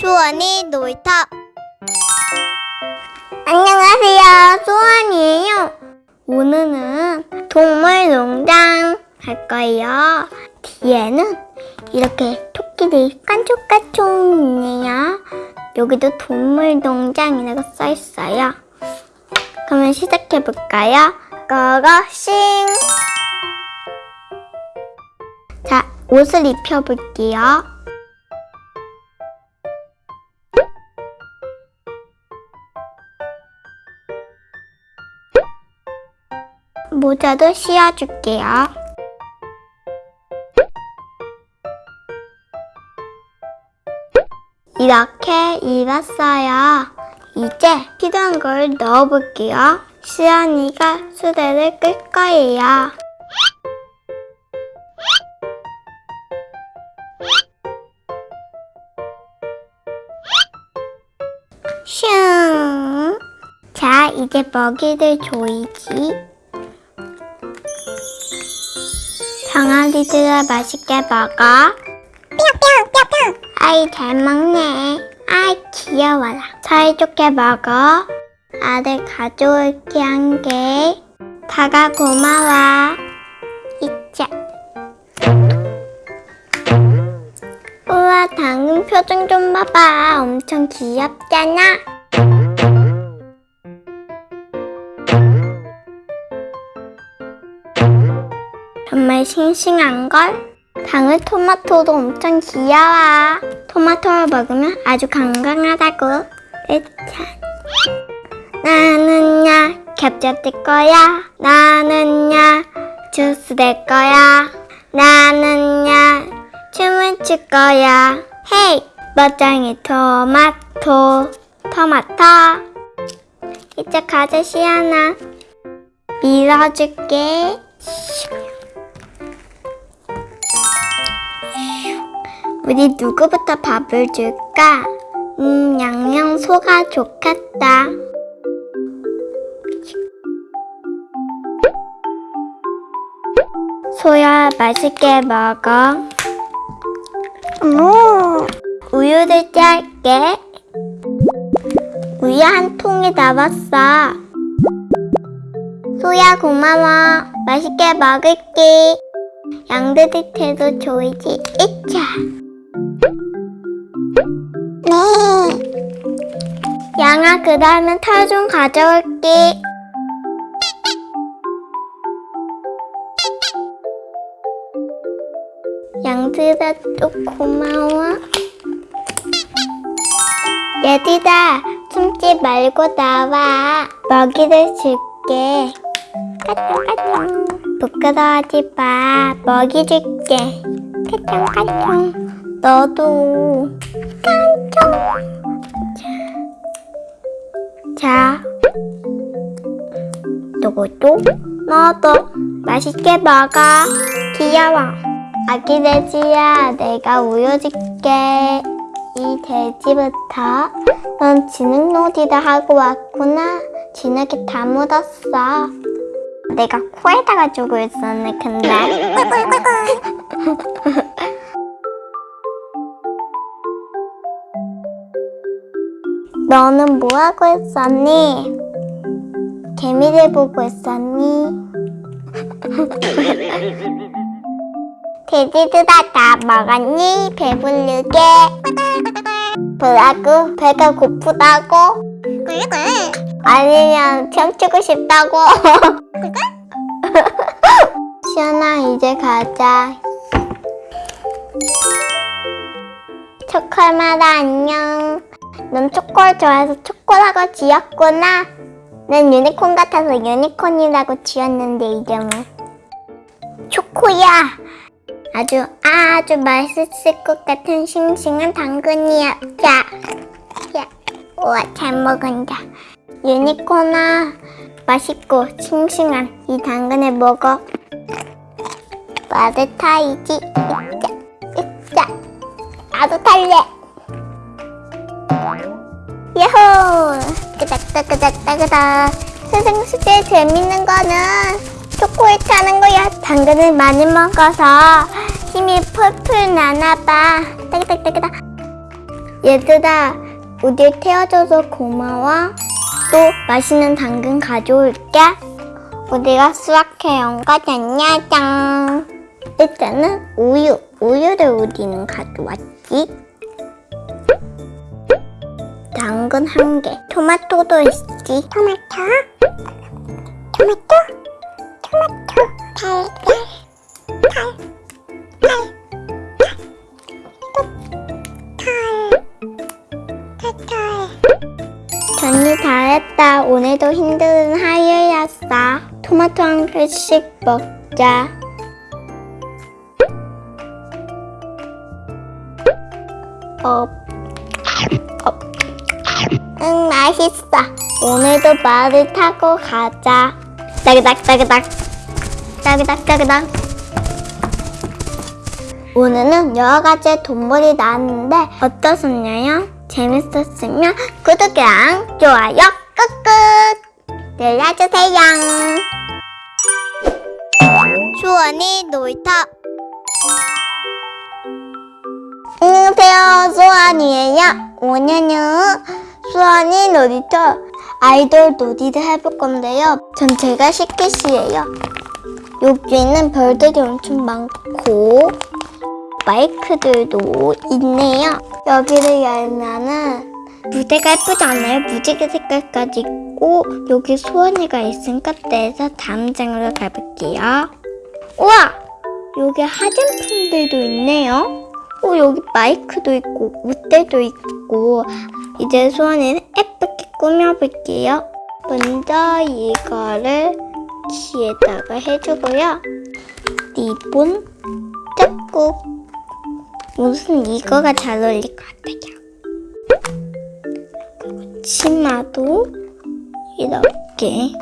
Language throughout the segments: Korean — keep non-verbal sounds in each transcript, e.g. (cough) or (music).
수원이 놀이터 안녕하세요. 소원이에요. 오늘은 동물농장 할 거예요. 뒤에는 이렇게 토끼들이 깐족깐족 있네요. 여기도 동물농장이라고 써있어요. 그러면 시작해볼까요? 고고싱! 자, 옷을 입혀볼게요. 모자도 씌워줄게요. 이렇게 입었어요. 이제 필요한 걸 넣어볼게요. 시연이가 수레를 끌 거예요. 슝! 자, 이제 먹이를 줘야지. 강아지들아 맛있게 먹어. 뿅뿅뿅뿅. 아이 잘 먹네. 아이 귀여워라. 사이좋게 먹어. 아들 가져올게 한 개. 다가 고마워. 이자. 우와 당근 표정 좀 봐봐. 엄청 귀엽잖아. 싱싱한걸? 방울 토마토도 엄청 귀여워. 토마토를 먹으면 아주 건강하다고. 으차. 나는야 겹겹 될 거야. 나는야 주스 될 거야. 나는야 춤을 출 거야. 헤이 멋쟁이 토마토 토마토 이제 가자 시아나 밀어줄게. 우리 누구부터 밥을 줄까? 음, 양양 소가 좋겠다. 소야, 맛있게 먹어. 오, 우유를 짤게. 우유 한 통이 남았어. 소야, 고마워. 맛있게 먹을게. 양들한테도 줘야지. 이차. 네. 양아, 그 다음에 털좀 가져올게. 양들아, 또 고마워. 얘들아, 숨지 말고 나와. 먹이를 줄게. 까꿍까꿍. 부끄러워하지 마. 먹이 줄게. 까꿍까꿍. 너도. 깐총. 자. 너도. 너도. 맛있게 먹어. 귀여워. 아기 돼지야, 내가 우유 줄게. 이 돼지부터. 넌 지능 놀이를 하고 왔구나. 진흙에 다 묻었어. 내가 코에다가 주고 있었네, 근데. (laughs) 너는 뭐 하고 있었니? 개미를 보고 있었니? (laughs) 돼지들아 다 먹었니? 배부르게? 뭐라고? 배가 고프다고? 아니면 춤추고 싶다고? (laughs) 시연아 이제 가자 초콜마다 안녕 넌 초코를 좋아해서 초코라고 지었구나. 난 유니콘 같아서 유니콘이라고 지었는데 이름을 초코야! 아주 아주 맛있을 것 같은 싱싱한 당근이야. 야, 야. 우와 잘 먹는다. 유니콘아 맛있고 싱싱한 이 당근을 먹어. 맛을 타이지. 으짜 으짜 나도 탈래 야호 끄덕끄덕끄덕끄덕 세상 숙제 재밌는 거는 초코에 타는 거야 당근을 많이 먹어서 힘이 풀풀 나나봐 따그닥따그닥 얘들아, 우리 태워줘서 고마워. 또 맛있는 당근 가져올게. 우리가 수확해온 거 안녕. 일단은 우유, 우유를 우리는 가져왔지. 당근 한 개, 토마토도 있지. 토마토, 토마토, 토마토, 달걀, 달. 전이 다 했다. 오늘도 힘든 하루였어. 토마토 한 개씩 먹자. 어, 어. 응, 맛있어. 오늘도 말을 타고 가자. 따그닥, 따그닥. 따그닥, 따그닥. 오늘은 여러 가지 동물이 나왔는데 어떠셨나요? 재밌었으면 구독이랑 좋아요 꾹꾹 눌러주세요. 수원이 놀이터 안녕하세요. 수원이에요. 오늘은 수원이 놀이터 아이돌 놀이를 해볼 건데요. 전 제가 시키시예요. 여기에는 별들이 엄청 많고 마이크들도 있네요. 여기를 열면은 무대가 예쁘지 않아요? 무지개 색깔까지 있고 여기 소원이가 있으니까 떼서 다음 장으로 가볼게요. 우와! 여기 화장품들도 있네요. 오, 여기 마이크도 있고 무대도 있고 이제 소원이는 예쁘게 꾸며볼게요. 먼저 이거를 귀에다가 해주고요. 리본, 짝꿍 무슨 이거가 잘 어울릴 것 같아요. 그리고 치마도 이렇게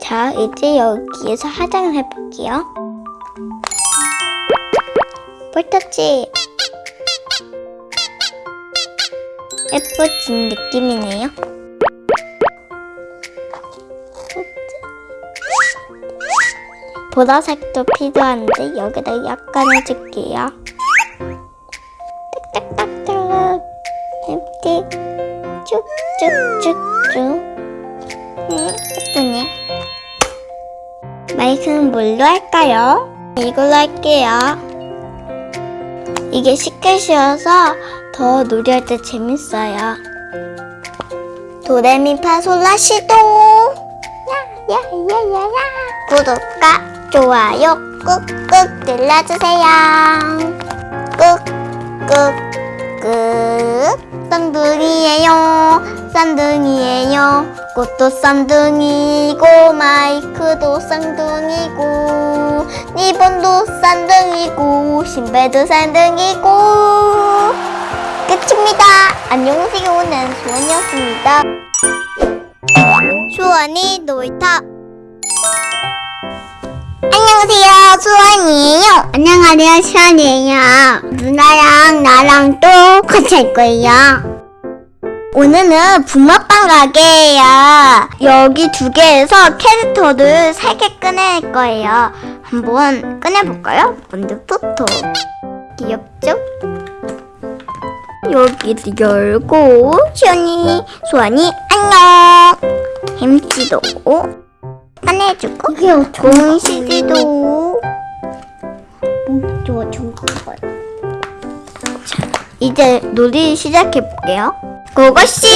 자, 이제 여기에서 화장을 해볼게요. 볼터치 예뻐진 느낌이네요. 보라색도 필요한데 여기다 약간 해줄게요. 딱딱딱딱 이렇게 쭉쭉쭉쭉 음, 예쁘네. 마이크는 뭘로 할까요? 이걸로 할게요. 이게 쉽게 쉬어서 더 놀이할 때 재밌어요. 도레미파솔라 시도 야야야야야 구독과 좋아요 꾹꾹 눌러주세요. 꾹꾹꾹 쌍둥이에요. 쌍둥이에요. 꽃도 쌍둥이고 마이크도 쌍둥이고 리본도 쌍둥이고 신발도 쌍둥이고 끝입니다. 안녕하세요. 난 수원이었습니다. 수원이 놀이터 안녕하세요. 수원이에요. 안녕하세요. 수원이에요. 누나랑 나랑 또 같이 할 거예요. 오늘은 붕어빵 가게예요. 여기 두 개에서 캐릭터를 세 개 꺼낼 거예요. 한번 꺼내볼까요? 먼저 토토. 귀엽죠? 여기를 열고 시원이, 소원이 안녕. 햄찌도 꺼내주고 공시지도 좋아 좋은 걸. 자, 이제 놀이 시작해 볼게요. 고고싱!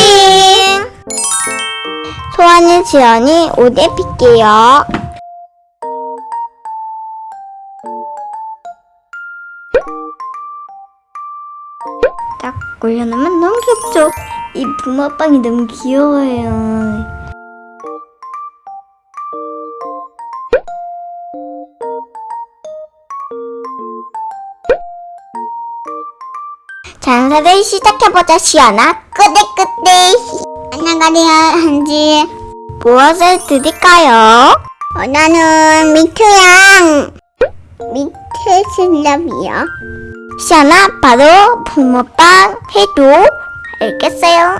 소환이 지연이 옷 입힐게요. 딱 올려놓으면 너무 귀엽죠? 이 붕어빵이 너무 귀여워요. 장사를 시작해보자 시연아 끄덕끄덕 안녕하세요 한지. 무엇을 드릴까요? 어, 나는 미트랑 미트 슬럽이요. 시연아 바로 붕어빵 해도 알겠어요?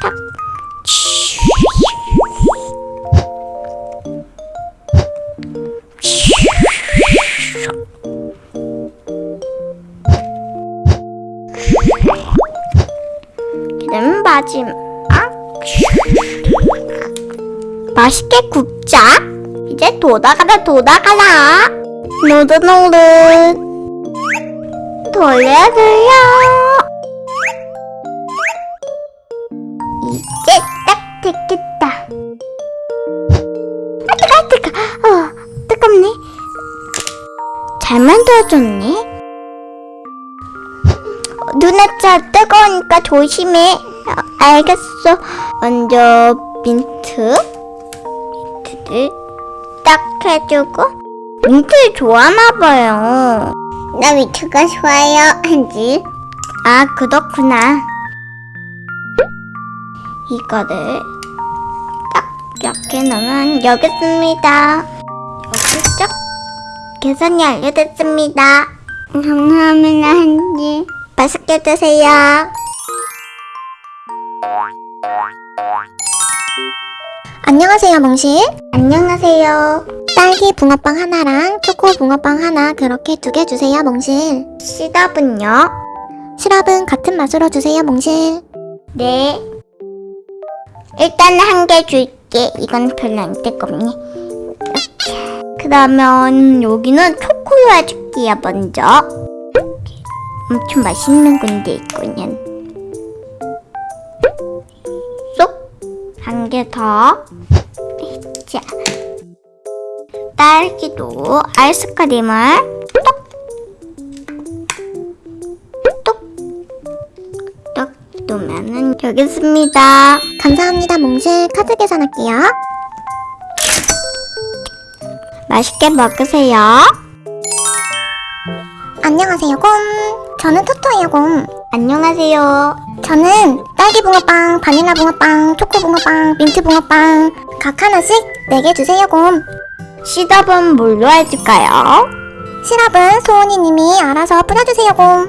탁. 하지 마. 맛있게 굽자. 이제 돌아가라 돌아가라. 노릇노릇. 돌려 돌려. 이제 딱 됐겠다. 아 뜨거 아 뜨거. 어 뜨겁네. 잘 만들어졌네. 눈앞차 뜨거우니까 조심해. 어, 알겠어. 먼저 민트. 민트를 딱 해주고. 민트 좋아하나봐요. 나 민트가 좋아요, 한지. 아, 그렇구나. 이거를 딱 이렇게 넣으면 여기 있습니다. 여기 쫙 계산이 알려졌습니다. 감사합니다, 한지. 맛있게 드세요. 안녕하세요, 몽실. 안녕하세요. 딸기 붕어빵 하나랑 초코 붕어빵 하나 그렇게 두 개 주세요, 몽실. 시럽은요? 시럽은 같은 맛으로 주세요, 몽실. 네. 일단 한 개 줄게. 이건 별로 안 뜨겁네. 그러면 여기는 초코로 해줄게요, 먼저. 엄청 맛있는 건데, 이거는. 쏙. 한 개 더. 자. 딸기도 아이스크림을 똑. 똑. 똑 놓으면은 여기 있습니다. 감사합니다, 몽실. 카드 계산할게요. 맛있게 먹으세요. 안녕하세요, 곰. 저는 토토예요, 곰. 안녕하세요. 저는 딸기 붕어빵, 바닐라 붕어빵, 초코 붕어빵, 민트 붕어빵 각 하나씩 네개 주세요, 곰. 시럽은 뭘로 해줄까요? 시럽은 소원이님이 알아서 뿌려주세요, 곰.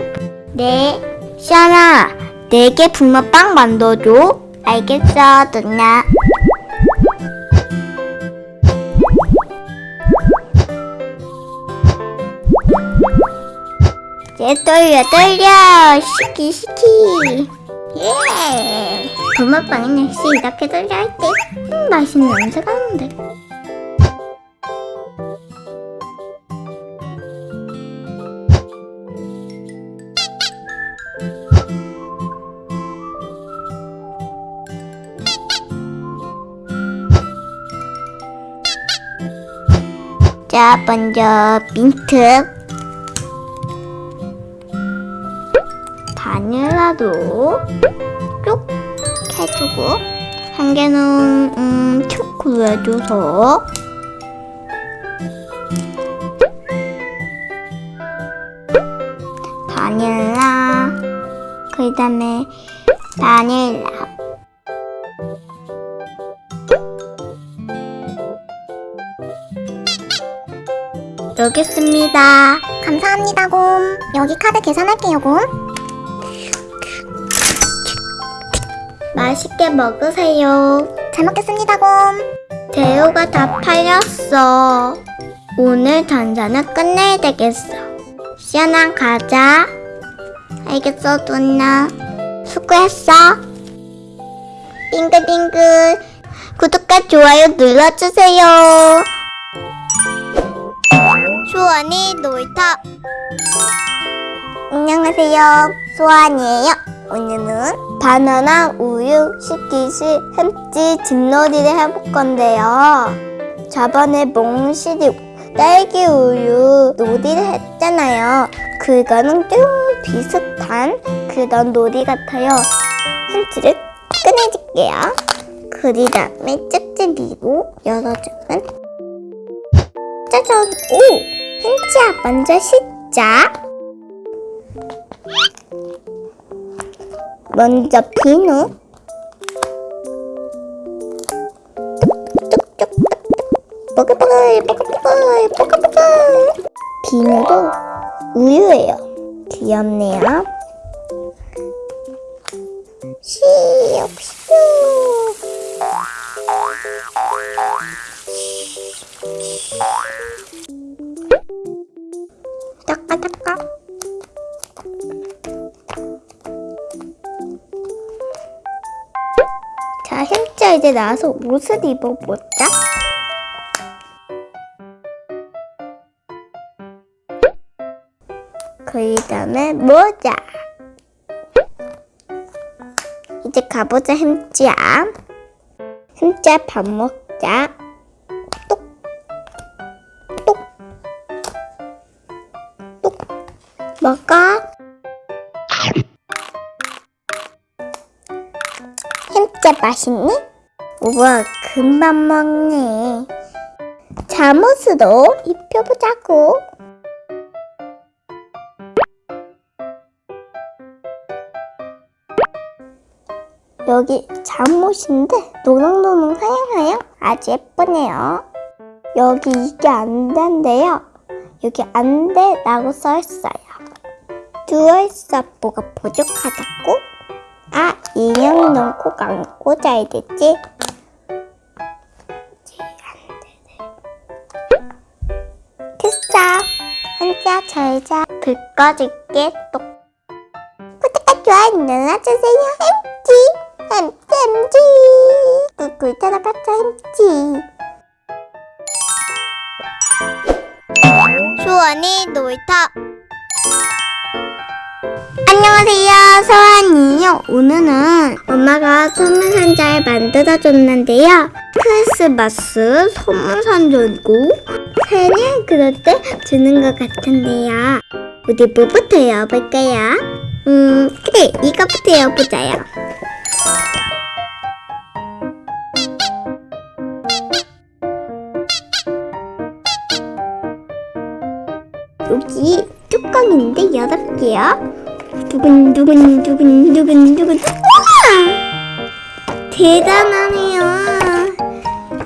네. 시아나, 네개 붕어빵 만들어줘. 알겠어, 누나. 이제 돌려, 돌려. 시키, 시키. 예. 붕어빵은 역시 이렇게 돌려야 돼. 음, 맛있는 냄새가 나는데. 자, 먼저 민트. 바닐라도 쭉 해주고 한 개는 음, 초코로 해줘서 바닐라 그 다음에 바닐라 여기 있습니다. 감사합니다, 곰. 여기 카드 계산할게요, 곰. 맛있게 먹으세요. 잘 먹겠습니다, 곰. 재료가 다 팔렸어. 오늘 단자는 끝내야 되겠어. 시원한 가자. 알겠어, 누나. 수고했어. 빙글빙글. 구독과 좋아요 눌러주세요. 수원이 놀이터. 안녕하세요. 수원이에요. 오늘은 바나나 우유 시키시 햄찌 집놀이를 해볼 건데요. 저번에 몽실이 딸기 우유 놀이를 했잖아요. 그거는 좀 비슷한 그런 놀이 같아요. 햄찌를 꺼내줄게요. 그 다음에 짝지 미로 열어주면 짜잔! 오! 햄찌야 먼저 씻자. 먼저 비누. 뽀글뽀글 뽀글뽀글 뽀글뽀글 비누도 우유예요. 귀엽네요. 시옥 시옥 닦아 닦아 자, 이제 나와서 옷을 입어보자. 그 다음에 모자. 이제 가보자, 햄찌야. 햄찌야, 밥 먹자. 맛있니? 우와, 금방 먹네. 잠옷으로 입혀보자고. 여기 잠옷인데 노랑노랑 하양하양 아주 예쁘네요. 여기 이게 안 된대요. 여기 안 돼 라고 써있어요. 누워있어 뭐가 부족하다고? 아 인형 넣고 감고 자야 되지? 됐어. 앉아 잘자. 불 꺼줄게 똑. 구독과 좋아요 눌러주세요. 햄찌 햄찌 햄찌 꿀꿀 따라봤자 햄찌 수원이 놀이터 서원이요 오늘은 엄마가 선물 상자를 만들어줬는데요 크리스마스 선물 상자고 생일 그럴 때 주는 것 같은데요 우리 뭐부터 열어볼까요? 음 그래 이거부터 열어보자요 여기 뚜껑인데 열어볼게요. 두근 두근 두근 두근 두근 우와! 대단하네요.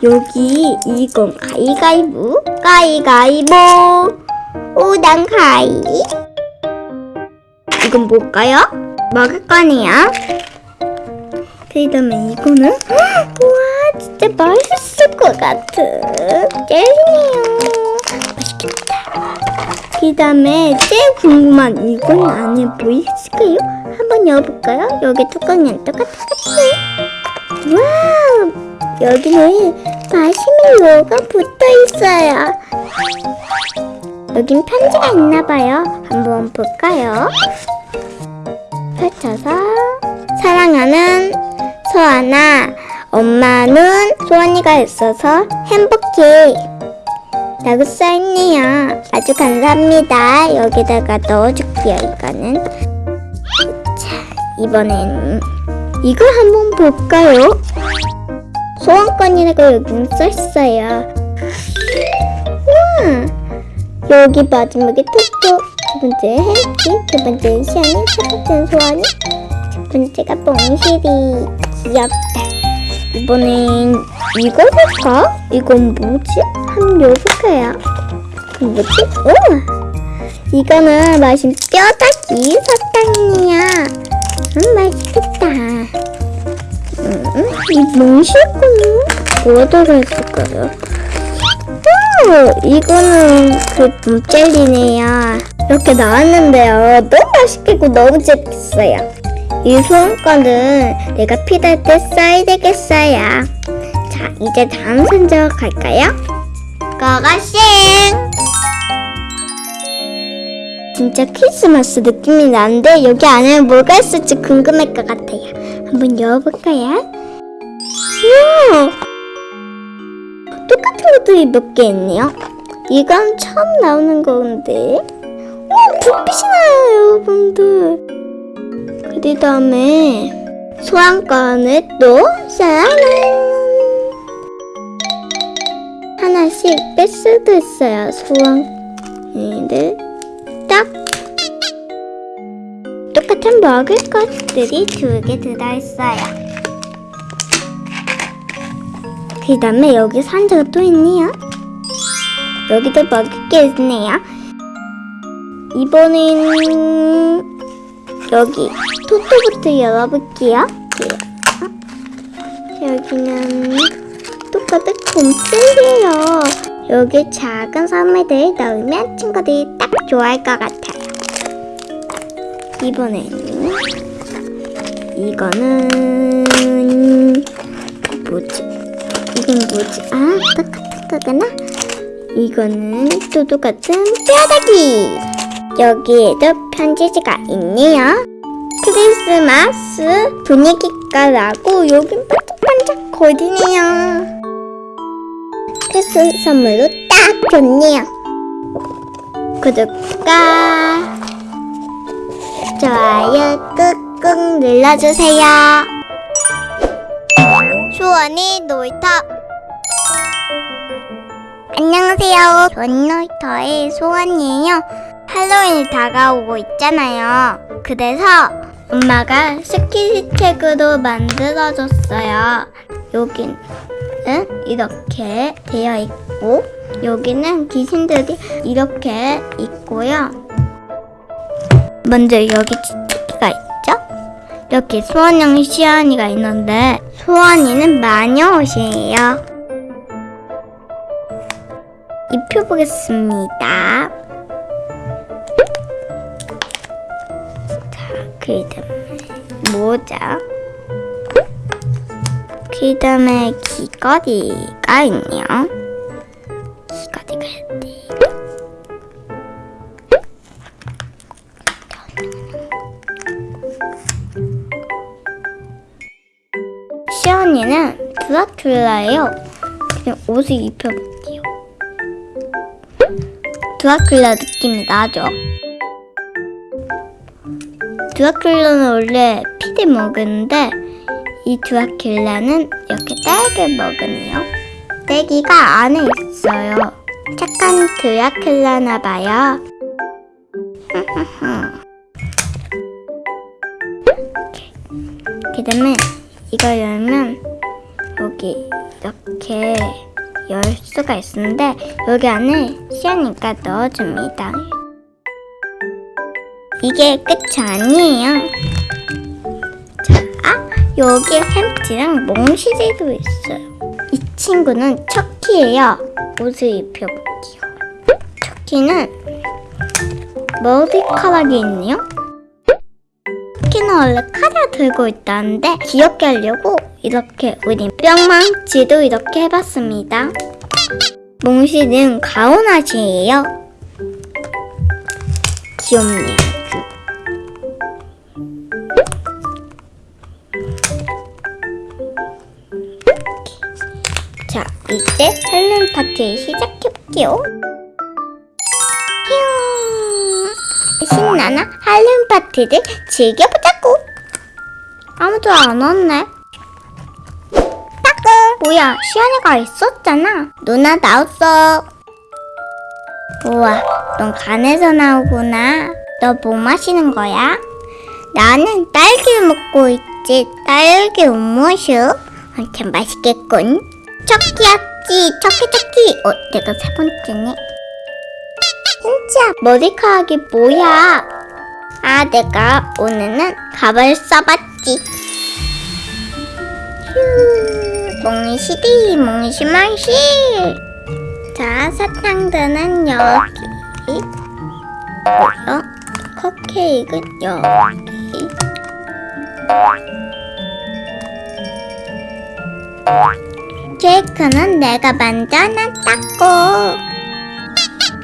여기 이건 가위가위보 가위가위보 오단 가위 이건 뭘까요? 먹을 거네요. 그 다음에 이거는 우와 진짜 맛있을 것 같은 젤리네요. 맛있겠다. 그 다음에 제일 궁금한 이건 안에 뭐 있을까요? 한번 열어볼까요? 여기 뚜껑이 똑같이 와우 여기는 마시멜로가 붙어 있어요 여긴 편지가 있나봐요 한번 볼까요? 펼쳐서 사랑하는 소아나 엄마는 소원이가 있어서 행복해 라고 써있네요. 아주 감사합니다. 여기다가 넣어줄게요, 이거는. 자, 이번엔 이걸 한번 볼까요? 소원권이라고 여기는 써있어요. 우와! 여기 마지막에 토토, 두 번째 햄찌, 두 번째 시아니, 세 번째는 소원이, 첫 번째가 뽕실이. 귀엽다. 이번엔 이거 살까? 이건 뭐지? 한번 열어볼까요? 이건 뭐지? 오! 이거는 맛있는 뼈다귀 사탕이야. 음, 맛있겠다. 음, 이 몽실거는 뭐가 들어있을까요? 오! 이거는 그 봄젤리네요. 이렇게 나왔는데요. 너무 맛있겠고 너무 재밌어요. 이 소원권은 내가 필요할 때 써야 되겠어요. 자, 이제 다음 선적 갈까요? 고고싱! 진짜 크리스마스 느낌이 나는데 여기 안에 뭐가 있을지 궁금할 것 같아요. 한번 열어볼까요? 우와! 똑같은 것들이 몇 개 있네요. 이건 처음 나오는 건데. 와, 불빛이 나요, 여러분들. 그 다음에 소환권을 또 짜란 하나씩 뺄 수도 있어요 소환을 딱 똑같은 먹을 것들이 두 개 들어있어요. 그 다음에 여기 상자가 또 있네요. 여기도 먹을 게 있네요. 이번엔 여기 토토부터 열어볼게요. 여기는 똑같은 곰젤이에요. 여기 작은 선물들 넣으면 친구들이 딱 좋아할 것 같아요. 이번에는 이거는 뭐지? 이건 뭐지? 아, 똑같은 거구나. 이거는 또 똑같은 뼈다귀. 여기에도 편지지가 있네요. 크리스마스 분위기가 나고 여긴 반짝반짝 거리네요. 크리스마스 선물로 딱 좋네요. 구독과 좋아요 꾹꾹 눌러주세요. 수원이 놀이터 안녕하세요. 수원 놀이터의 수원이에요. 할로윈이 다가오고 있잖아요. 그래서 엄마가 스키책으로 만들어줬어요. 여긴 은 이렇게 되어 있고 여기는 귀신들이 이렇게 있고요. 먼저 여기 치치기가 있죠? 여기 수원형 시연이가 있는데 수원이는 마녀 옷이에요. 입혀보겠습니다. 자, 그 다음에 모자. 그 다음에 귀걸이가 있네요. 귀걸이가 있대. 시연이는 드라큘라예요. 그냥 옷을 입혀볼게요. 드라큘라 느낌이 나죠? 드라큘라는 원래 피를 먹었는데 이 드라큘라는 이렇게 딸기를 먹으네요. 딸기가 안에 있어요. 착한 드라큘라나 봐요. (laughs) 그 다음에 이거 열면 여기 이렇게 열 수가 있는데 여기 안에 시아니까 넣어줍니다. 이게 끝이 아니에요. 자, 여기 햄찌랑 몽시리도 있어요. 이 친구는 척키예요. 옷을 입혀볼게요. 척키는 머리카락이 있네요. 척키는 원래 칼을 들고 있다는데 귀엽게 하려고 이렇게 우리 뿅망치도 이렇게 해봤습니다. 몽시는 가오나시예요. 귀엽네요. 이제 할로윈 파티 시작해볼게요. 휴, 신나나 할로윈 파티를 즐겨보자고. 아무도 안 왔네. 따끔, 뭐야, 시연이가 있었잖아. 누나 나왔어. 우와, 넌 간에서 나오구나. 너 뭐 마시는 거야? 나는 딸기를 먹고 있지. 딸기 음료수. 엄청 맛있겠군. 척키였지, 척키 척키. 어, 내가 세 번째네. 진짜 머리카락이 뭐야? 아, 내가 오늘은 가발 써봤지. 휴, 몽시디, 몽시망시. 자, 사탕들은 여기. 뭐야? 컵케이크는 여기. 케이크는 내가 만들어놨다고.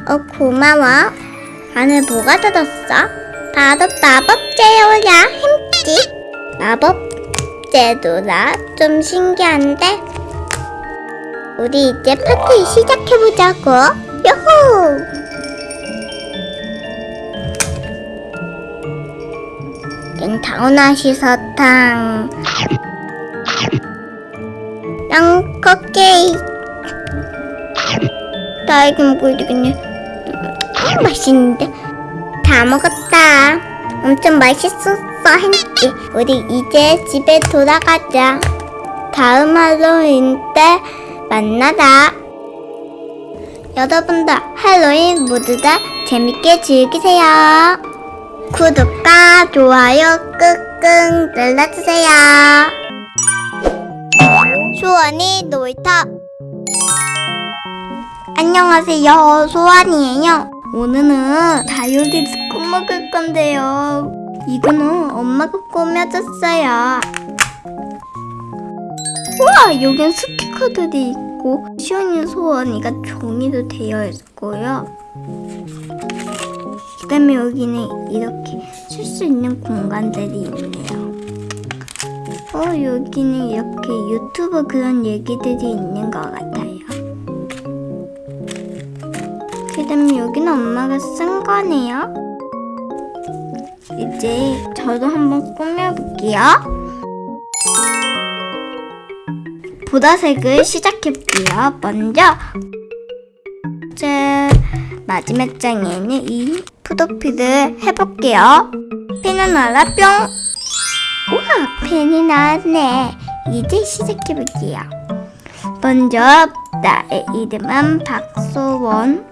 어, 고마워. 안에 뭐가 들었어? 바로 마법제요야, 힘지. 마법제도라 좀 신기한데? 우리 이제 파티 시작해보자고. 요호! 땡타오나시 사탕. 땅 컵케이크 딸기 먹어야 되겠네 음, 맛있는데? 다 먹었다. 엄청 맛있었어 햄찌 우리 이제 집에 돌아가자. 다음 할로윈 때 만나자. 여러분들 할로윈 모두 다 재밌게 즐기세요. 구독과 좋아요 꾹꾹 눌러주세요 수원이 놀이터. 안녕하세요. 소원이에요. 오늘은 다이어리 스콘 먹을 건데요. 이거는 엄마가 꾸며줬어요. 우와 여긴 스티커들이 있고 시원이 소원이가 종이도 되어 있고요. 그 다음에 여기는 이렇게 쓸 수 있는 공간들이 있네요 어 여기는 이렇게 유튜브 그런 얘기들이 있는 것 같아요 그 다음에 여기는 엄마가 쓴 거네요 이제 저도 한번 꾸며볼게요 보라색을 시작해볼게요. 먼저 제 마지막 장에는 이 푸도피를 해볼게요. 펜을 날라 뿅! 우와 펜이 나왔네. 이제 시작해볼게요. 먼저 나의 이름은 박소원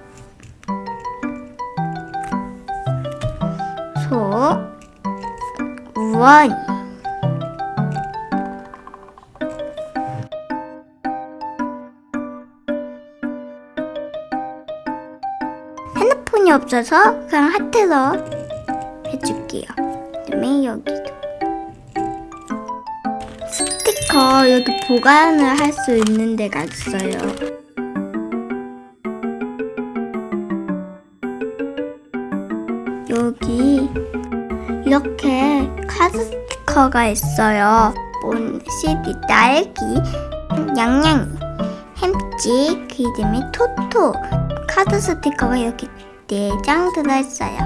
소원 핸드폰이 없어서 그냥 하트로 해줄게요. 그다음에 여기 도 스티커 여기 보관을 할 수 있는 데가 있어요. 여기 이렇게 카드 스티커가 있어요. 본 CD 딸기, 양양이, 햄찌, 그 이름이 토토. 카드 스티커가 이렇게 4장 들어있어요.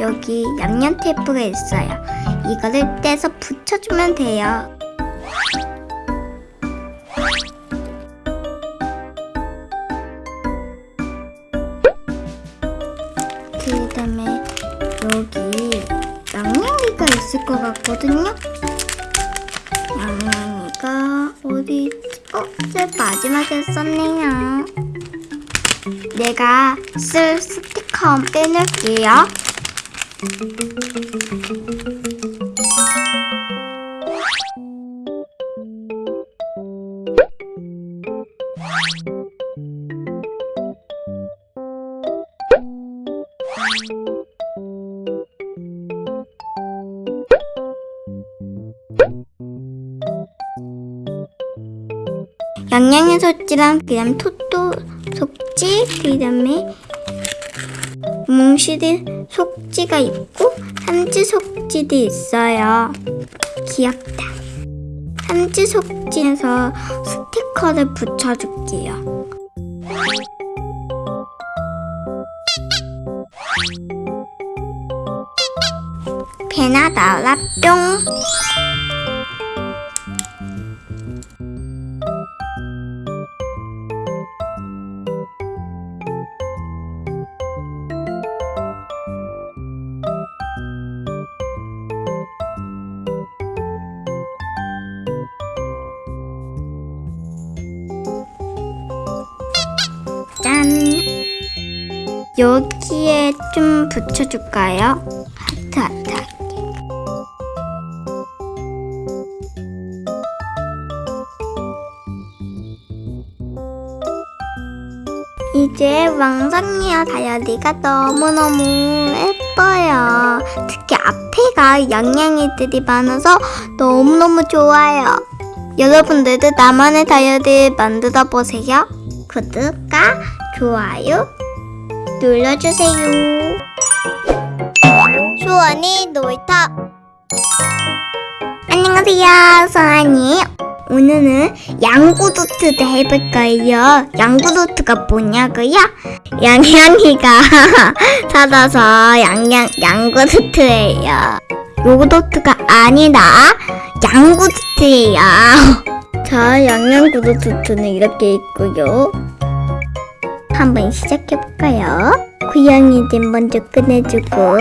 여기 양면 테이프가 있어요. 이거를 떼서 붙여주면 돼요. 그 다음에 여기 양양이가 있을 것 같거든요. 양양이가 어디 있지? 어? 제 마지막에 썼네요. 내가 쓸 스티커 빼놓을게요. 양양의 속지랑 그 다음 토토 속지 그 다음에 뭉시드 속지가 있고 삼지 속지도 있어요. 귀엽다. 삼지 속지에서 스티커를 붙여줄게요. 배나 나라 뿅. 여기에 좀 붙여줄까요? 하트 하트 하트. 이제 왕상리와 다이어리가 너무너무 예뻐요. 특히 앞에가 양양이들이 많아서 너무너무 좋아요. 여러분들도 나만의 다이어리 만들어 보세요. 구독과 좋아요 눌러주세요. 수원이 놀이터 안녕하세요, 수원이. 오늘은 양구도트도 해볼 거예요. 양구도트가 뭐냐고요? 양양이가 (laughs) 찾아서 양양 양구도트예요. 요구도트가 아니라 양구도트예요. (laughs) 자, 양양구도트는 이렇게 있고요. 한번 시작해볼까요? 고양이들 먼저 꺼내주고.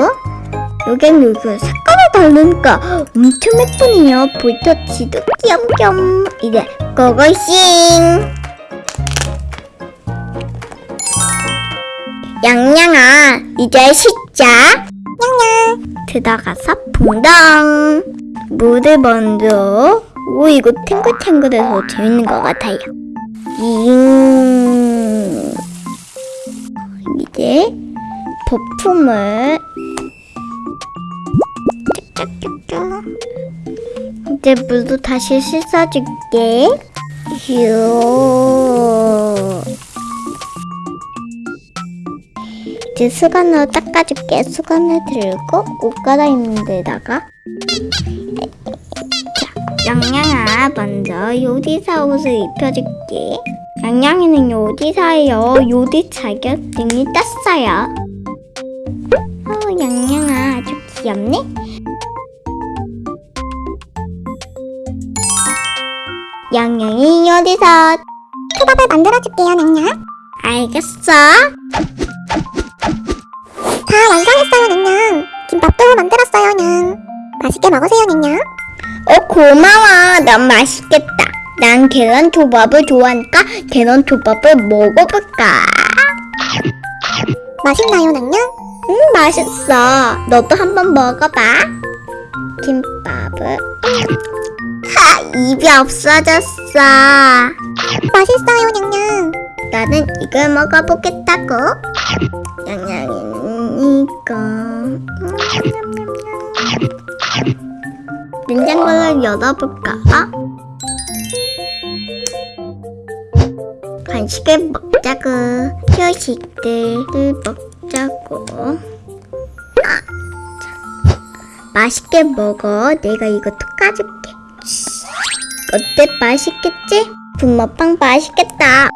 여긴 여기 색깔이 다르니까 엄청 예쁘네요. 볼터치도 귀염귀염 이제 고고싱! 양양아 이제 씻자. 양양 들어가서 붕덩. 물을 먼저. 오 이거 탱글탱글해서 재밌는 것 같아요. 잉 이제 쭉쭉쭉쭉 이제 물도 다시 씻어줄게. 휴. 이제 수건으로 닦아줄게. 수건을 들고 옷 갈아입는 데다가. 자, 양양아, 먼저 요리사 옷을 입혀줄게. 양양이는 요리사예요. 요리 자격증이 땄어요. 어, 양양아, 아주 귀엽네? 양양이 요리사. 초밥을 만들어줄게요, 냥냥. 알겠어. 다 완성했어요, 냥냥. 김밥도 만들었어요, 냥. 맛있게 먹으세요, 냥냥. 어, 고마워. 너무 맛있겠다. 난 계란 초밥을 좋아하니까 계란 초밥을 먹어볼까? 맛있나요, 냥냥? 음, 맛있어. 너도 한번 먹어봐. 김밥을. 하, 입이 없어졌어. 맛있어요, 냥냥. 나는 이걸 먹어보겠다고. 양양이는 이거. 냉장고를 열어볼까? 간식을 먹자고. 휴식들을 먹자고. 아, 자. 맛있게 먹어. 내가 이거 톡 까줄게. 어때? 맛있겠지? 붕어빵 맛있겠다.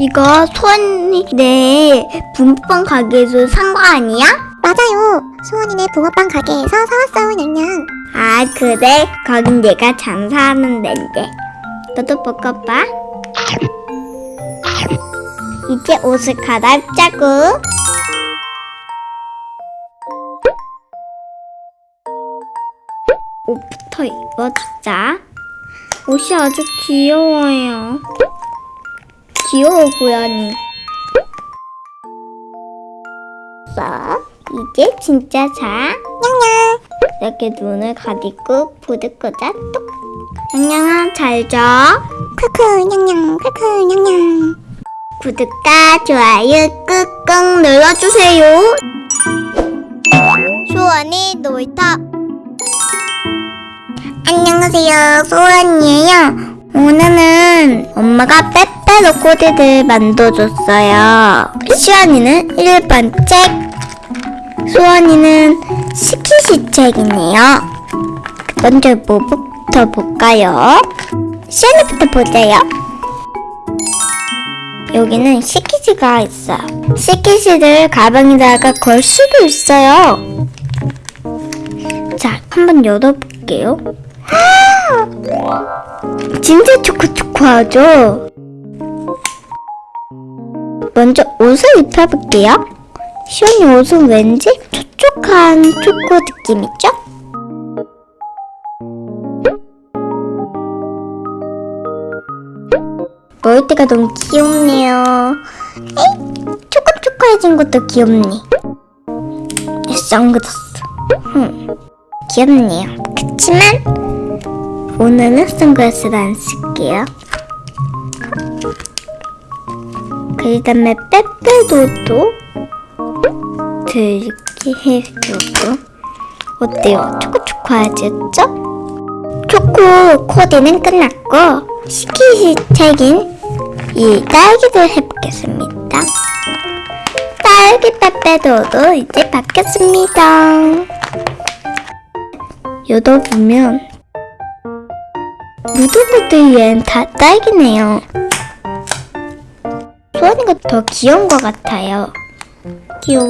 이거 소원이네 붕어빵 가게에서 산 거 아니야? 맞아요. 수원이네 붕어빵 가게에서 사왔어요, 냥냥. 아 그래? 거긴 내가 장사하는 데인데. 너도 먹어봐. 이제 옷을 갈아입자고. 옷부터 입어주자. 옷이 아주 귀여워요. 귀여워 고양이. 자, 이제 진짜 자. 냥냥. 이렇게 눈을 가리고 불을 끄자 똑. 양양아 잘 자. 크크, 냥냥. 크크, 냥냥. 구독과 좋아요 꾹꾹 눌러주세요. 수원이 놀이터. 안녕하세요, 수원이에요. 오늘은 엄마가 빼빼 로 코디를 만들어줬어요. 수원이는 1번 책, 수원이는 스키시 책이네요. 먼저 뭐부터 볼까요? 수원이부터 보세요. 여기는 시키즈가 있어요. 시키즈를 가방에다가 걸 수도 있어요. 자, 한번 열어볼게요. (gasps) 진짜 초코초코하죠? 먼저 옷을 입혀볼게요. 시원이 옷은 왠지 촉촉한 초코 느낌이죠? 머리띠가 너무 귀엽네요. 에이, 초코초코해진 것도 귀엽네. 이 선글라스. 음, 귀엽네요. 그치만 오늘은 선글라스를 안 쓸게요. 그 다음에 빼빼도도 들게 해주고 어때요? 초코초코하셨죠? 초코 코디는 끝났고 시키시 책인 이 딸기를 해보겠습니다. 딸기 빼빼도도 이제 바뀌었습니다. 열어보면 것들이 얘는 다 딸기네요. 소원이가 더 귀여운 것 같아요. 귀여워.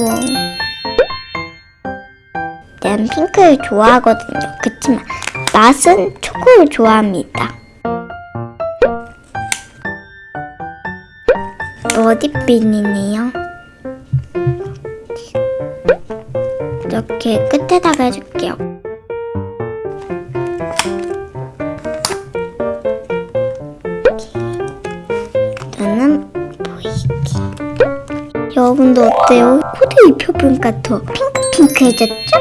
난 핑크를 좋아하거든요. 그치만 맛은 초코를 좋아합니다. 머리핀이네요. 이렇게 끝에다가 해줄게요. 여러분도 어때요? 코디 입혀보니까 더 핑크핑크해졌죠?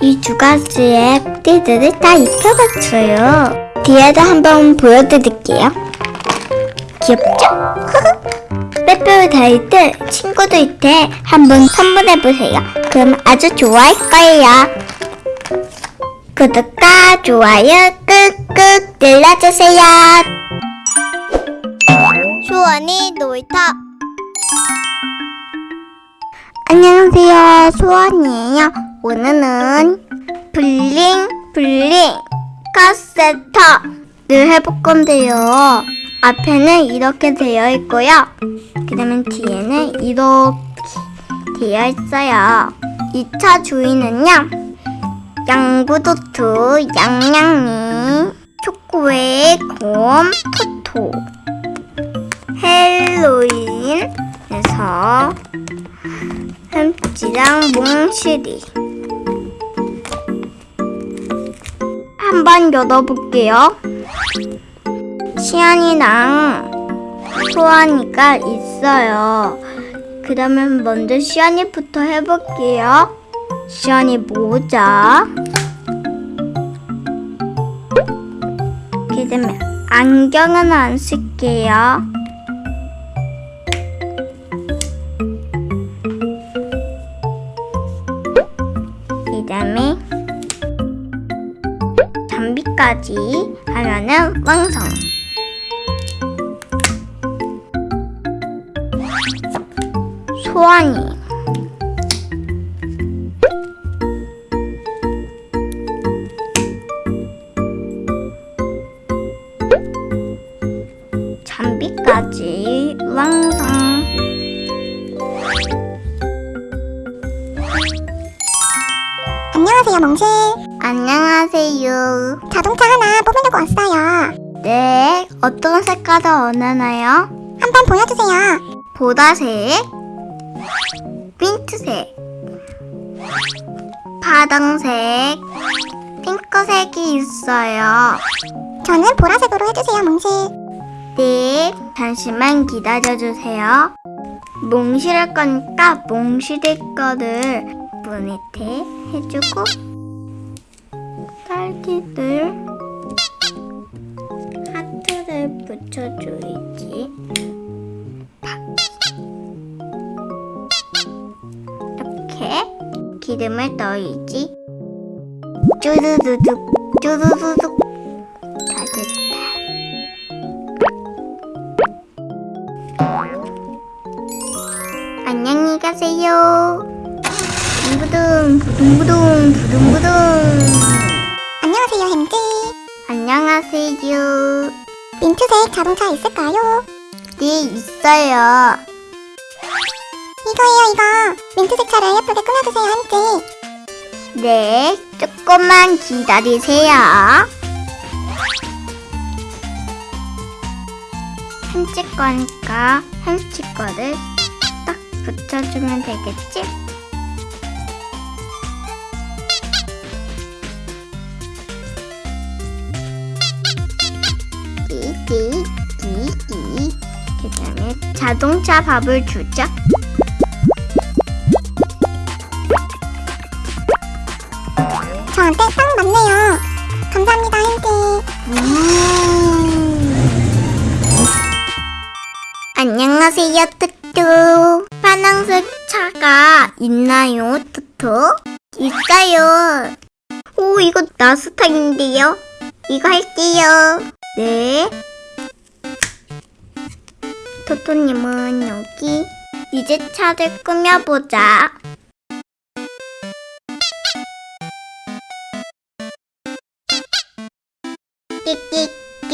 이 두 가지의 코디들을 다 입혀봤어요. 뒤에도 한번 보여드릴게요. 귀엽죠? (laughs) 빼빼로 다닐 때 친구들한테 한번 선물해보세요. 그럼 아주 좋아할 거예요. 구독과 좋아요 꾹꾹 눌러주세요. 수원이 놀이터 안녕하세요. 수원이에요. 오늘은 블링 블링 카세터를 해볼 건데요. 앞에는 이렇게 되어 있고요. 그 다음에 뒤에는 이렇게 되어 있어요. 2차 주인은요. 양구도트, 양양이, 초코웨이, 곰, 토토, 헬로윈에서 햄찌랑 몽실이 한번 열어볼게요. 시안이랑 소환이가 있어요. 그러면 먼저 시안이부터 해볼게요. 시안이 모자 그다음에 안경은 안 쓸게요 장비까지 하면은 완성. 장비 보라색, 민트색, 파랑색, 핑크색이 있어요. 저는 보라색으로 해주세요, 멍실. 네, 잠시만 기다려주세요. 몽실 할 거니까 몽실의 거를 문밑에 해주고 딸기들 하트를 붙여줘야지. 기름을 넣어야지. 쭈르르륵 쭈르르륵 다 됐다. 안녕히 가세요. 부둥부둥 부둥부둥 부둥부둥. 안녕하세요, 햄찌. 안녕하세요. 민트색 자동차 있을까요? 네 있어요. 이거예요, 이거. 민트색 차를 예쁘게 꾸며주세요, 햄찌. 네, 조금만 기다리세요. 햄찌 거니까 햄찌 거를 딱 붙여주면 되겠지? 끼끼끼끼 그 다음에 자동차 밥을 주자. 저한테 딱 맞네요. 감사합니다, 햄찌. 안녕하세요, 뚜뚜. 파란색 차가 있나요, 뚜뚜? 있어요. 오, 이거 나스탕인데요? 이거 할게요. 네. 토토님은 여기. 이제 차를 꾸며보자.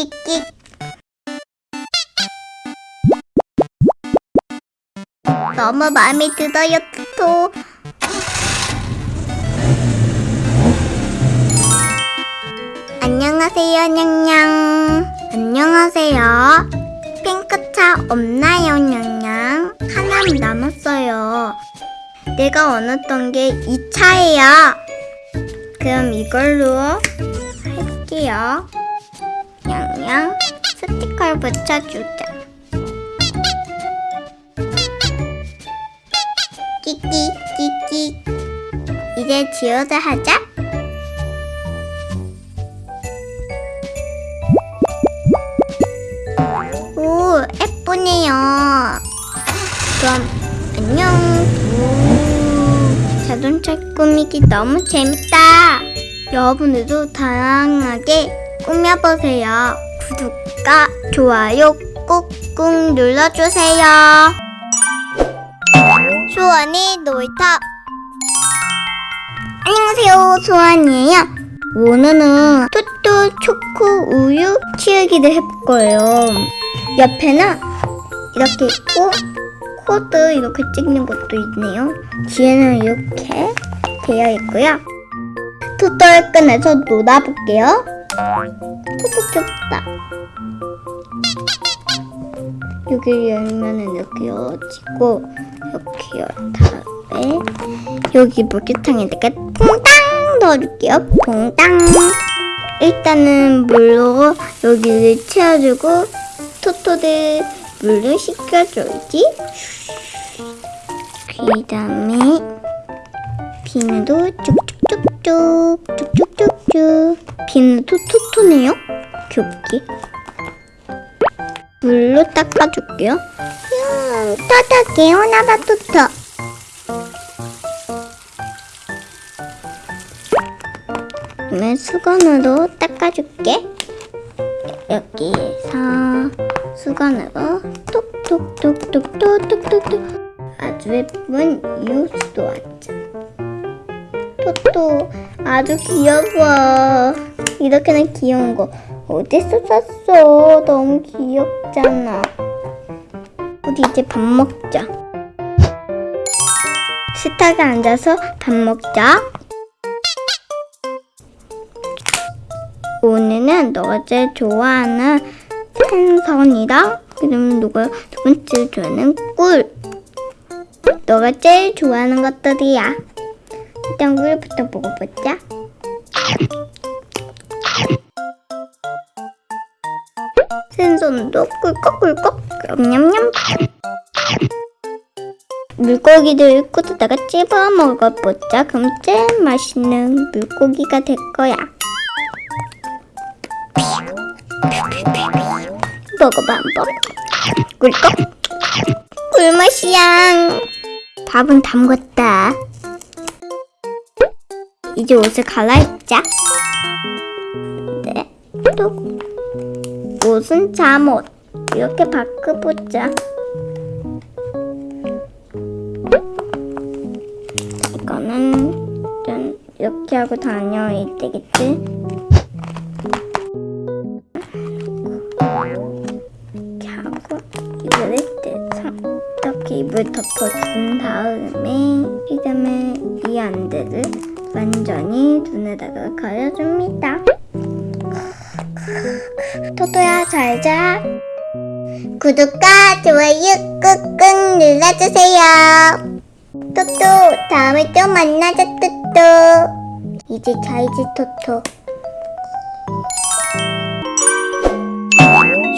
끽끽. 너무 마음에 들어요, 토토. 안녕하세요, 냥냥. 안녕하세요. 핑크차 없나요, 냥냥? 하나 남았어요. 내가 원했던 게 이 차예요. 그럼 이걸로 할게요. 냥냥 스티커를 붙여주자. 끼끼 끼끼 이제 지우자 하자. 오 예쁘네요. 그럼 안녕. 우, 자동차 꾸미기 너무 재밌다. 여러분들도 다양하게 꾸며보세요. 구독과 좋아요 꾹꾹 눌러주세요. 수원이 놀이터 안녕하세요 수원이에요. 오늘은 토토 초코 우유 키우기를 해볼 거예요. 옆에는 이렇게 있고 코드 이렇게 찍는 것도 있네요. 뒤에는 이렇게 되어 있고요. 토토를 꺼내서 놀아볼게요. 토토 귀엽다. 여기 열면은 이렇게 열어지고 이렇게 열 다음에 여기 물기탕에다가 퐁당 넣어줄게요. 퐁당. 일단은 물로 여기를 채워주고 토토를 물을 식혀줘야지. 그 다음에 비누도 쭉쭉 쭉쭉 쭉쭉쭉쭉 비는 톡톡톡네요 귀엽게 물로 닦아줄게요 음, 토토 개운하다 토토 그러면 수건으로 닦아줄게 여기서 수건으로 톡톡톡톡톡톡톡 아주 예쁜 이웃도 왔죠 토토 아주 귀여워. 이렇게나 귀여운 거 어디서 샀어? 너무 귀엽잖아. 우리 이제 밥 먹자. 식탁에 앉아서 밥 먹자. 오늘은 너가 제일 좋아하는 생선이랑 그다음 누가 두 번째 좋아하는 꿀. 너가 제일 좋아하는 것들이야. 일단 꿀부터 먹어보자. 생선도 꿀꺽꿀꺽 냠냠냠. 물고기들 꿀에다가 찝어 먹어보자. 그럼 제일 맛있는 물고기가 될 거야. 먹어봐 한번 꿀꺽 꿀맛이야 밥은 담궜다 이제 옷을 갈아입자. 네, 또 옷은 잠옷. 이렇게 바꿔보자. 이거는 좀 이렇게 하고 다녀야 되겠지? 이렇게 하고 이불을 떼서 이렇게 이불 덮어준 다음에 이 다음에 이 안대를 완전히 눈에다가 가려줍니다. 토토야 잘자. 구독과 좋아요 꾹꾹 눌러주세요. 토토 다음에 또 만나자 토토. 이제 자이지 토토.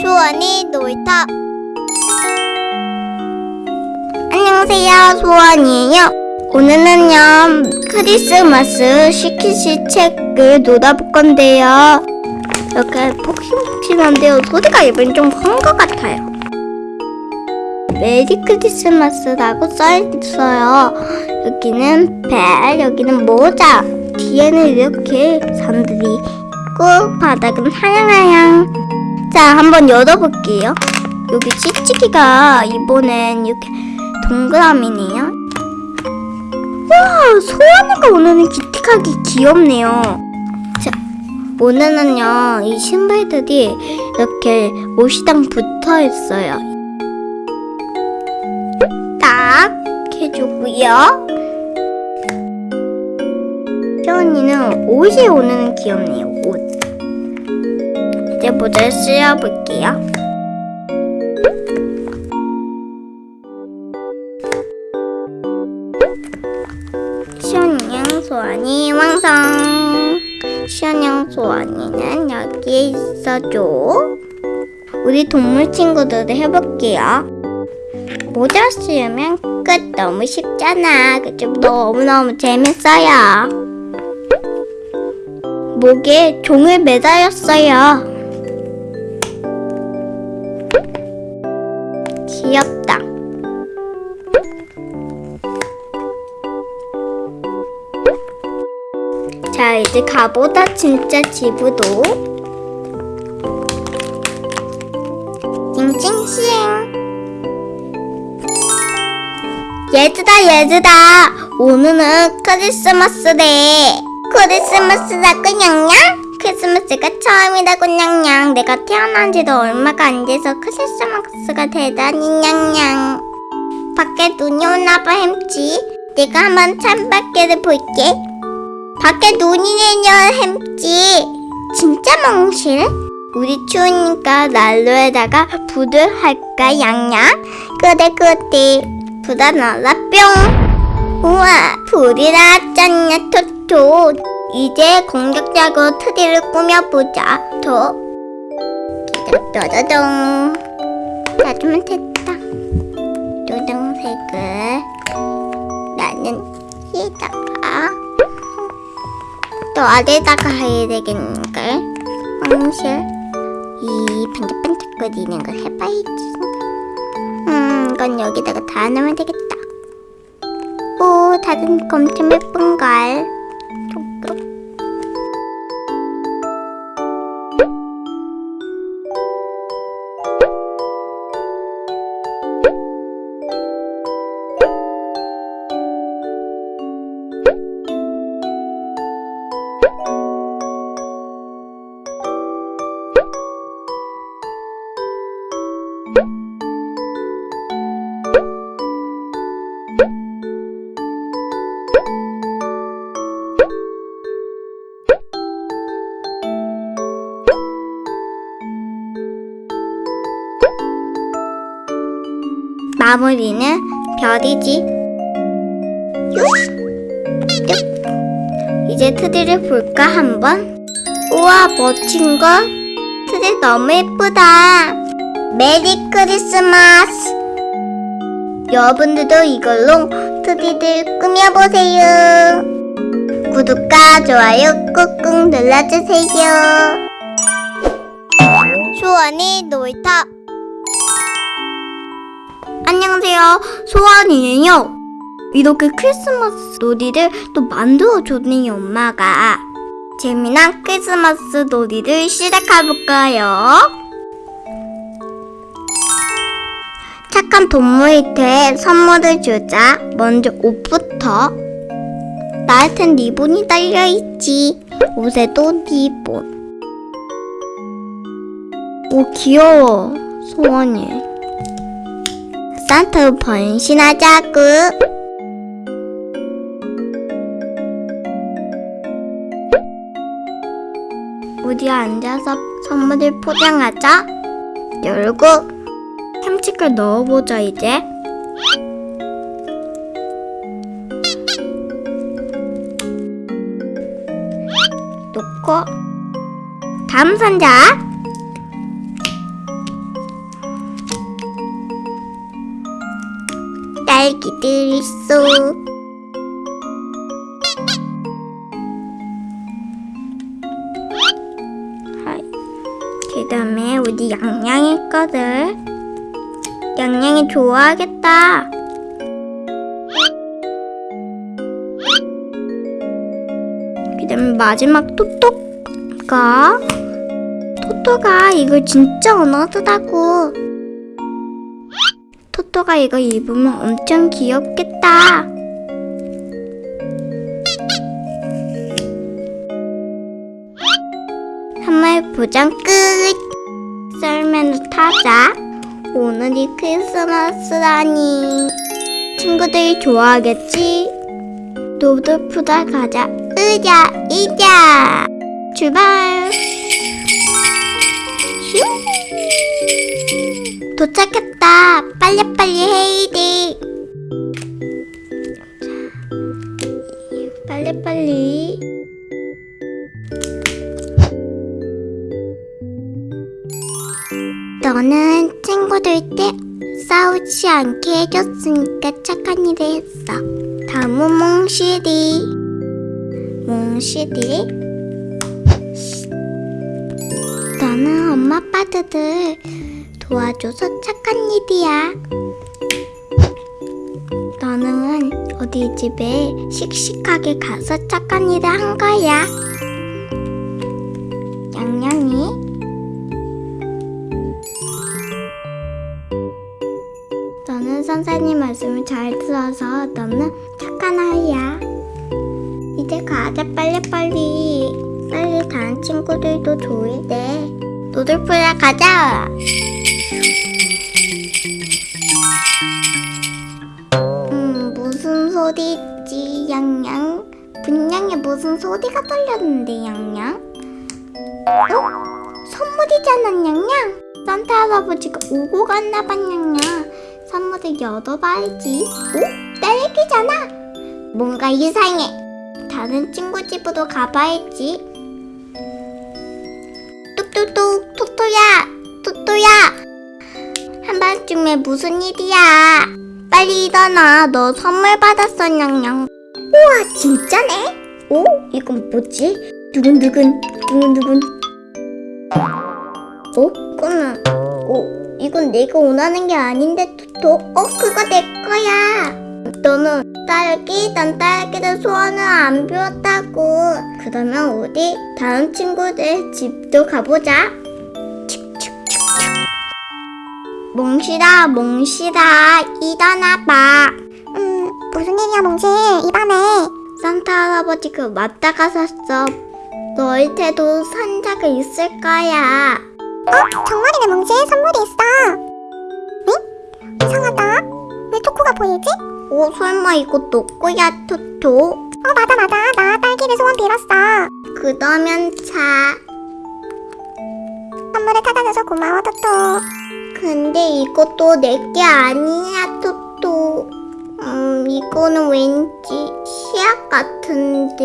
수원이 놀이터 안녕하세요 수원이에요 오늘은요 크리스마스 시키시 책을 놀아볼 건데요. 이렇게 폭신폭신한데요 소리가 이번엔 좀큰 것 같아요. 메리 크리스마스라고 써있어요. 여기는 벨 여기는 모자. 뒤에는 이렇게 산들이 있고 바닥은 하양하양. 자, 한번 열어볼게요. 여기 찌찌기가 이번엔 이렇게 동그라미네요. 와, 소원이가 오늘은 기특하게 귀엽네요. 자, 오늘은요, 이 신발들이 이렇게 옷이랑 붙어 있어요. 딱 해주고요. 시원이는 옷이 오늘은 귀엽네요, 옷. 이제 모자를 씌워볼게요. 완성. 시원양 소원이는 여기에 있어줘. 우리 동물 친구들도 해볼게요. 모자 씌우면 끝 너무 쉽잖아. 그쵸? 너무너무 재밌어요. 목에 종을 매달렸어요. 귀엽다. 이제 가보다 진짜 지부도. 찡찡찡. 얘들아, 얘들아. 오늘은 크리스마스래. 크리스마스 라고 냥냥? 크리스마스가 처음이라고 냥냥. 내가 태어난 지도 얼마가 안 돼서 크리스마스가 대단히 냥냥. 밖에 눈이 오나봐 햄찌. 내가 한번 창밖에를 볼게. 밖에 눈이 내려 햄찌. 진짜 멍실? 우리 추우니까 난로에다가 불을 할까 양양? 그래 그래. 불아 날라 뿅. 우와 불이 나왔잖냐 토토. 이제 공격적으로 트리를 꾸며보자. 더. 따다다동. 놔주면 됐다. 또 어디다가 해야 되겠는걸? 황실? 이 반짝반짝거리는 걸 해봐야지. 음 이건 여기다가 다 넣으면 되겠다. 오 다른 거 엄청 예쁜걸. 톡톡 마무리는 별이지. 이제 트리를 볼까 한번? 우와 멋진 거. 트리 너무 예쁘다. Merry Christmas. 여러분들도 이걸로 트리를 꾸며보세요. 구독과 좋아요 꾹꾹 눌러주세요. 소원이 놀이터 안녕하세요. 소원이에요. 이렇게 크리스마스 놀이를 또 만들어줬네요, 엄마가. 재미난 크리스마스 놀이를 시작해볼까요? 착한 동물한테 선물을 주자. 먼저 옷부터. 나한텐 리본이 달려있지. 옷에도 리본. 오, 귀여워. 소원이. 산타로 변신하자구. 우리 앉아서 선물을 포장하자. 열고 햄치클 넣어보자 이제. 놓고 다음 상자. 딸기들 있어. 그 다음에 우리 양양이 거들. 양양이 좋아하겠다. 그 다음에 마지막 토토가. 토토가 이걸 진짜 원하더라고. 토토가 이거 입으면 엄청 귀엽겠다. 선물 포장 끝. 썰매는 타자. 오늘이 크리스마스라니. 친구들이 좋아하겠지? 노드푸다 가자. 으자, 이자. 출발. 슝. 도착했다. 빨리빨리 해이디. 빨리빨리. 너는 친구들 때 싸우지 않게 해줬으니까 착한 일을 했어. 다음은 몽실이. 몽실이. 너는 엄마 아빠들 도와줘서 착한 일이야. 너는 우리 집에 씩씩하게 가서 착한 일을 한 거야. 양양이 너는 선생님 말씀을 잘 들어서 너는 착한 아이야. 이제 가자 빨리빨리. 빨리 다른 친구들도 조이대. 노들풀라 가자. 무슨 소리지 양양? 분명히 무슨 소리가 들렸는데 양양? 어? 선물이잖아 양양. 산타 할아버지가 오고 갔나봐 양양. 선물을 열어봐야지. 오? 딸기잖아. 뭔가 이상해. 다른 친구 집으로 가봐야지. 뚝뚝뚝 토토야 토토야 한밤중에 무슨 일이야 일어나 너 선물 받았어 냥냥. 우와 진짜네? 오 이건 뭐지? 두근두근 두근두근. 어? 이거는 어? 이건 내가 원하는 게 아닌데 토토. 어 그거 내 거야. 너는 딸기 난 딸기를 소원을 안 비웠다고. 그러면 우리 다른 친구들 집도 가보자 몽실아 몽실아 일어나봐 음, 무슨 일이야, 몽실? 이 밤에. 산타 할아버지가 맞다 가셨어 너희한테도 산자가 있을 거야 어? 정말이네, 몽실. 선물이 있어. 응? 이상하다. 왜 토코가 보이지? 오 설마 이거 너 거야 토토 어, 맞아, 맞아. 나 딸기를 소원 빌었어. 그러면 자 선물을 찾아줘서 고마워, 토토. 근데 이것도 내 게 아니야, 토토. 음, 이거는 왠지 시약 같은데.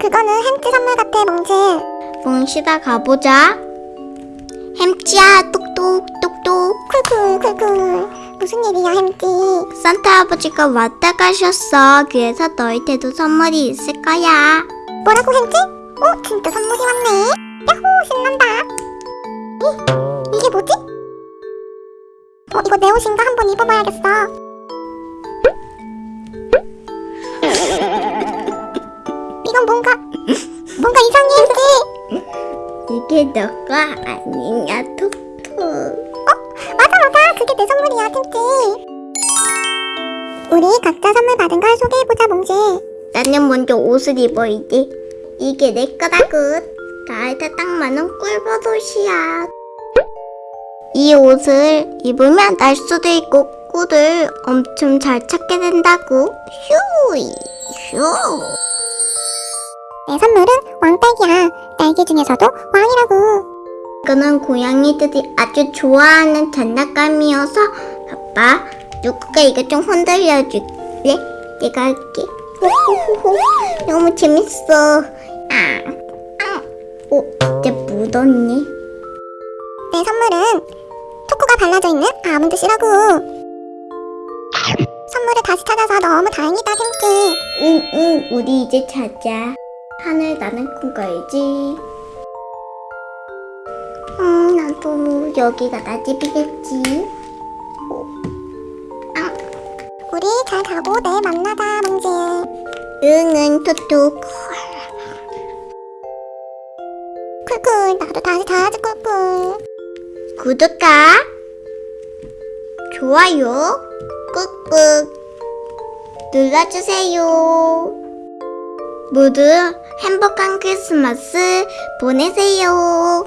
그거는 햄찌 선물 같아, 몽실. 몽실아 가보자. 햄찌야, 똑똑, 똑똑. 쿨쿨, 쿨쿨. 무슨 일이야, 햄찌? 산타 할아버지가 왔다 가셨어. 그래서 너희한테도 선물이 있을 거야. 뭐라고, 햄찌? 어, 진짜 선물이 왔네. 야호, 신난다. 이, 이게 뭐지? 어, 이거 내 옷인가? 한번 입어봐야겠어. 이건 뭔가, 뭔가 이상해. 이게 너가 아니냐, 토토. 맞아 맞아 그게 내 선물이야 템찌 우리 각자 선물 받은 걸 소개해보자 몽실 나는 먼저 옷을 입어야지. 이게 내 거라고. 나한테 딱 맞는 꿀버섯이야. 이 옷을 입으면 날 수도 있고 꿀을 엄청 잘 찾게 된다고. 휴, 휴. 내 선물은 왕딸기야 딸기 중에서도 왕이라고 이거는 고양이들이 아주 좋아하는 장난감이어서 아빠 누구가 이거 좀 흔들려 줄래? 내가 할게. 호호호호 너무 재밌어. 아, 아, 오 진짜 묻었네. 내 선물은 초코가 발라져 있는 아몬드 씨라고 선물을 다시 찾아서 너무 다행이다 햄찌 응응 우리 이제 자자. 하늘 나는 꿈 꿔야지. 음 나도 여기가 나 집이겠지. 우리 잘 가고 내일 만나자 몽실 응응 토토. 쿨쿨 나도 다시 자야지 쿨쿨 구독과 좋아요 꾹꾹 눌러주세요. 모두 행복한 크리스마스 보내세요.